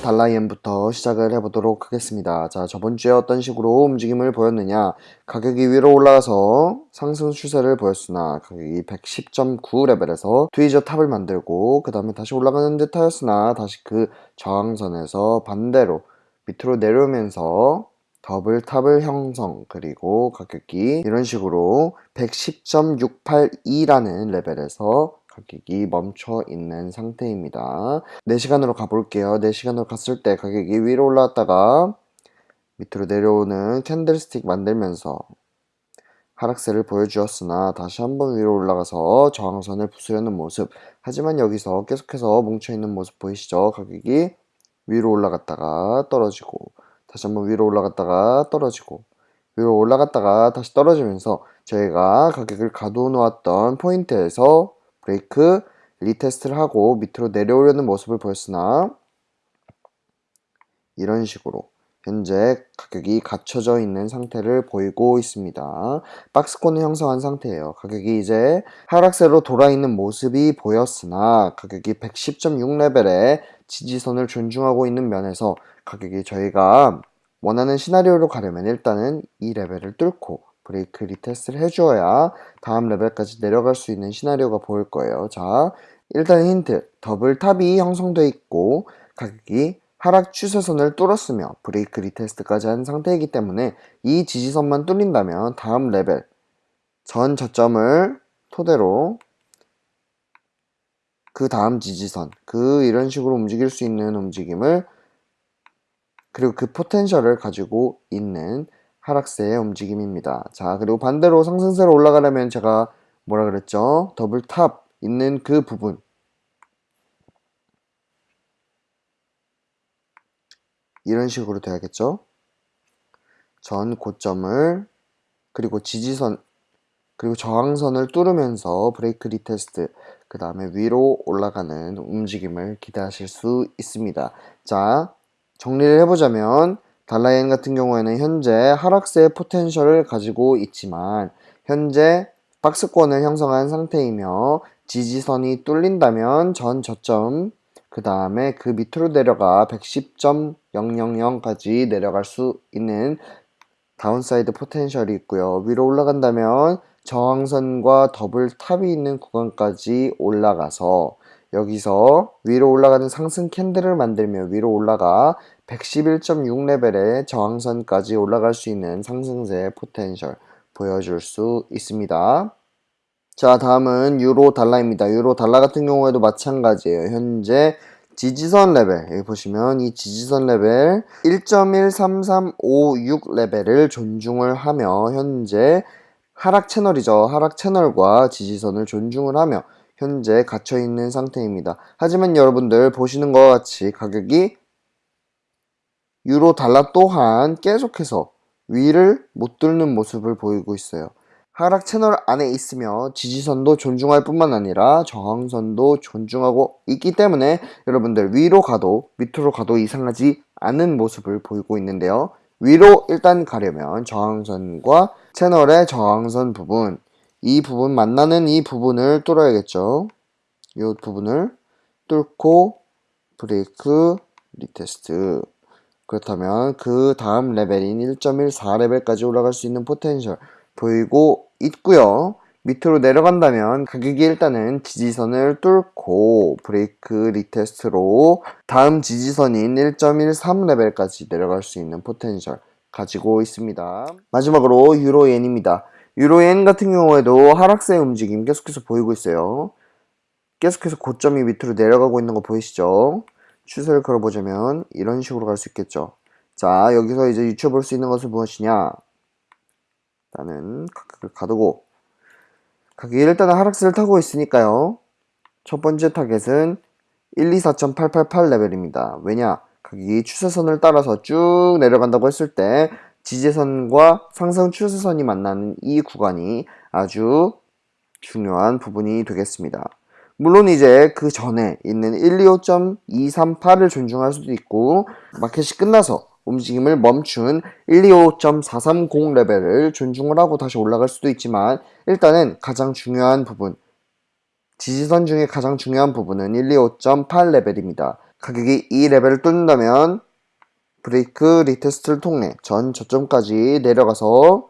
달라이엔부터 시작을 해보도록 하겠습니다. 자, 저번 주에 어떤 식으로 움직임을 보였느냐. 가격이 위로 올라가서 상승 추세를 보였으나 가격이 110.9 레벨에서 tweezer top을 만들고 그 다음에 다시 올라가는 듯 하였으나 다시 그 저항선에서 반대로 밑으로 내려오면서 double top을 형성 그리고 가격이 이런 식으로 110.682라는 레벨에서 가격이 멈춰 있는 상태입니다. 4시간으로 가볼게요. 4시간으로 갔을 때 가격이 위로 올라왔다가 밑으로 내려오는 candlestick 만들면서 하락세를 보여주었으나 다시 한번 위로 올라가서 저항선을 부수려는 모습 하지만 여기서 계속해서 뭉쳐있는 모습 보이시죠? 가격이 위로 올라갔다가 떨어지고 다시 한번 위로 올라갔다가 떨어지고 위로 올라갔다가 다시 떨어지면서 저희가 가격을 가둬 놓았던 포인트에서 break retest를 하고 밑으로 내려오려는 모습을 보였으나 이런 식으로 현재 가격이 갇혀져 있는 상태를 보이고 있습니다. 박스권을 형성한 상태예요. 가격이 이제 하락세로 돌아있는 모습이 보였으나 가격이 110.6레벨에 지지선을 존중하고 있는 면에서 가격이 저희가 원하는 시나리오로 가려면 일단은 이 레벨을 뚫고 break retest를 해주어야 다음 레벨까지 내려갈 수 있는 시나리오가 보일 거예요. 자, 일단 힌트. double top이 형성되어 있고 가격이 하락 추세선을 뚫었으며 break retest까지 한 상태이기 때문에 이 지지선만 뚫린다면 다음 레벨 전 저점을 토대로 그 다음 지지선 그 이런 식으로 움직일 수 있는 움직임을 그리고 그 potential을 가지고 있는 하락세의 움직임입니다. 자 그리고 반대로 상승세로 올라가려면 제가 뭐라 그랬죠? double top 있는 그 부분 이런 식으로 돼야겠죠? 전 고점을 그리고 지지선 그리고 저항선을 뚫으면서 break retest 그 다음에 위로 올라가는 움직임을 기대하실 수 있습니다. 자 정리를 해보자면 달라이엔 같은 경우에는 현재 하락세의 potential을 가지고 있지만 현재 박스권을 형성한 상태이며 지지선이 뚫린다면 전 저점 그 다음에 그 밑으로 내려가 110.000까지 내려갈 수 있는 downside potential이 있고요. 위로 올라간다면 저항선과 double top이 있는 구간까지 올라가서 여기서 위로 올라가는 상승 candle을 만들며 위로 올라가 111.6레벨의 저항선까지 올라갈 수 있는 상승세 potential 보여줄 수 있습니다. 자 다음은 유로 달러입니다. 유로 달러 같은 경우에도 마찬가지예요. 현재 지지선 레벨 여기 보시면 이 지지선 레벨 1.13356 레벨을 존중을 하며 현재 하락 채널이죠. 하락 채널과 지지선을 존중을 하며 현재 갇혀있는 상태입니다. 하지만 여러분들 보시는 것 같이 가격이 유로 달러 또한 계속해서 위를 못 뚫는 모습을 보이고 있어요. 하락 채널 안에 있으며 지지선도 존중할 뿐만 아니라 저항선도 존중하고 있기 때문에 여러분들 위로 가도 밑으로 가도 이상하지 않은 모습을 보이고 있는데요. 위로 일단 가려면 저항선과 채널의 저항선 부분 이 부분 만나는 이 부분을 뚫어야겠죠. 이 부분을 뚫고 break retest 그렇다면 그 다음 레벨인 1.14레벨까지 올라갈 수 있는 potential 보이고 있고요. 밑으로 내려간다면 가격이 일단은 지지선을 뚫고 break retest로 다음 지지선인 1.13레벨까지 내려갈 수 있는 potential 가지고 있습니다. 마지막으로 유로엔입니다. 유로엔 같은 경우에도 하락세 움직임 계속해서 보이고 있어요. 계속해서 고점이 밑으로 내려가고 있는 거 보이시죠? 추세를 걸어보자면 이런 식으로 갈 수 있겠죠. 자 여기서 이제 유추할 수 있는 것은 무엇이냐 일단은 가격을 가두고 가격이 일단은 하락세를 타고 있으니까요. 첫 번째 타겟은 124.888 레벨입니다. 왜냐? 가격이 추세선을 따라서 쭉 내려간다고 했을 때 지지선과 상승 추세선이 만나는 이 구간이 아주 중요한 부분이 되겠습니다. 물론 이제 그 전에 있는 125.238을 존중할 수도 있고 마켓이 끝나서 움직임을 멈춘 125.430 레벨을 존중을 하고 다시 올라갈 수도 있지만 일단은 가장 중요한 부분 지지선 중에 가장 중요한 부분은 125.8 레벨입니다. 가격이 이 레벨을 뚫는다면 break retest를 통해 전 저점까지 내려가서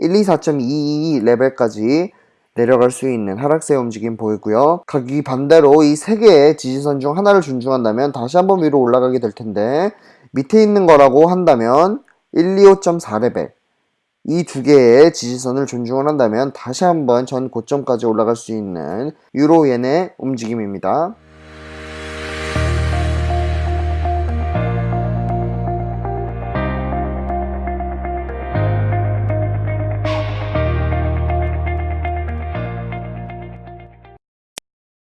124.22 레벨까지 내려갈 수 있는 하락세 움직임 보이고요. 가격이 반대로 이 세 개의 지지선 중 하나를 존중한다면 다시 한번 위로 올라가게 될 텐데 밑에 있는 거라고 한다면 125.4 레벨 이 두 개의 지지선을 존중을 한다면 다시 한번 전 고점까지 올라갈 수 있는 유로엔의 움직임입니다.